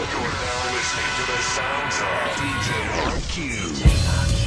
You're now listening to the sounds of DJ RQ.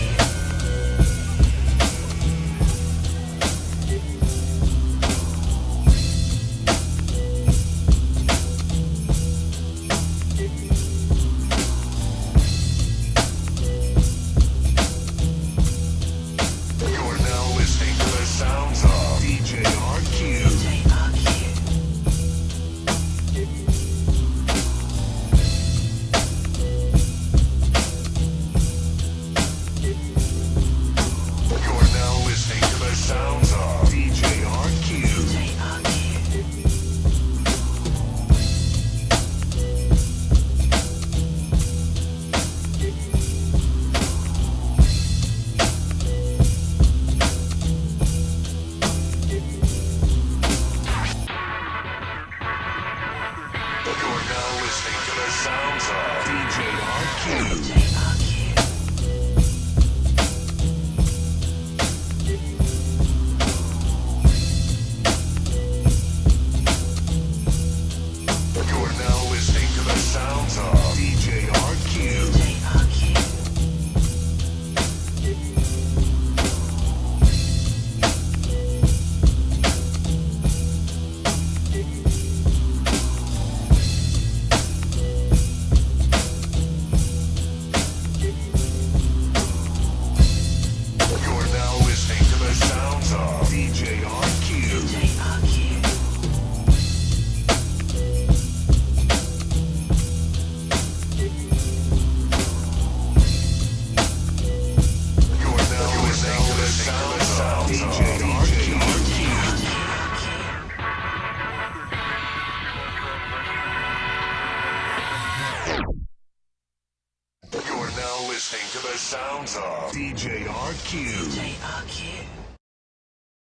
listening to the sounds of DJ RQ. DJ RQ.